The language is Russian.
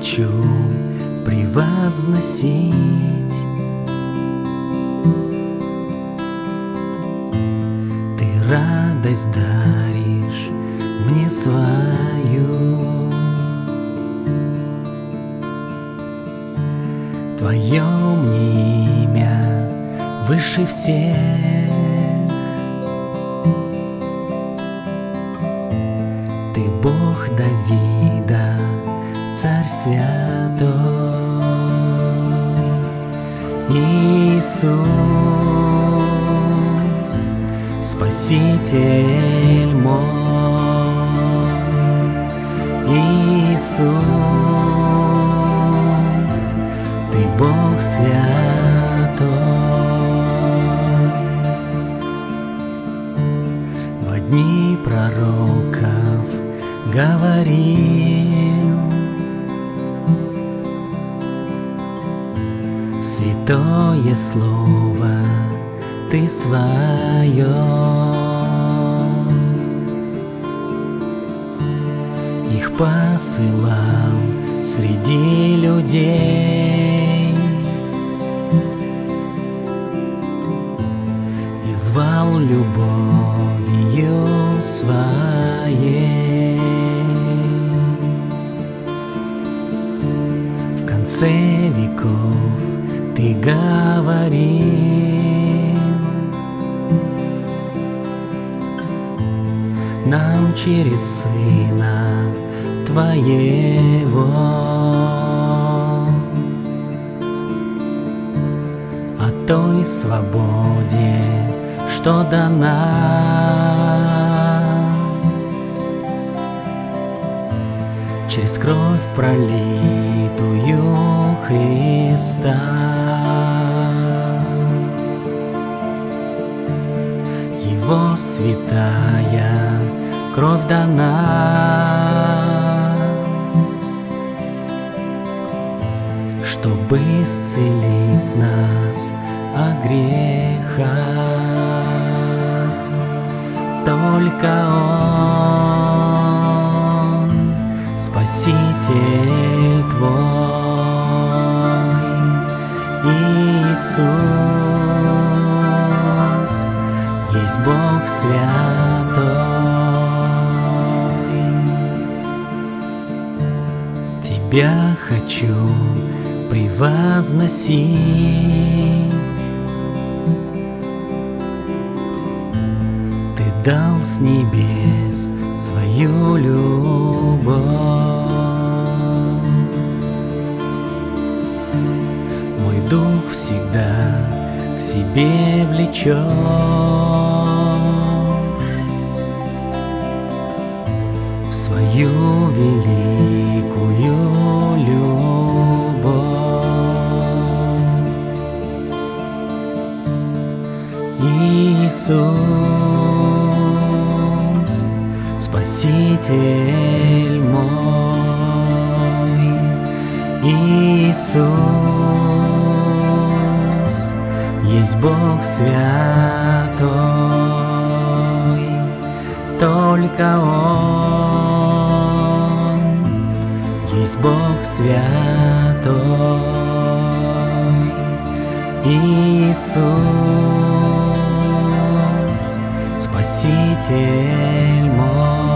хочу превозносить. Ты радость даришь мне свою. Твое мне имя выше всех. Ты Бог Давида, Царь святой, Иисус, Спаситель мой, Иисус, Ты Бог святой. В дни пророков говорил Святое Слово Ты свое. Их посылал среди людей. И звал любовью своей. В конце веков ты говорил Нам через Сына Твоего. О той свободе, что дана Через кровь пролитую Христа. Его святая кровь дана. Чтобы исцелить нас от греха. Только Он Спаситель Твой Иисус Есть Бог святой. Тебя хочу превозносить. Ты дал с небес свою любовь себе влечет В свою великую любовь. Иисус, Спаситель мой, Иисус, есть Бог святой, только Он есть Бог святой, Иисус, Спаситель мой.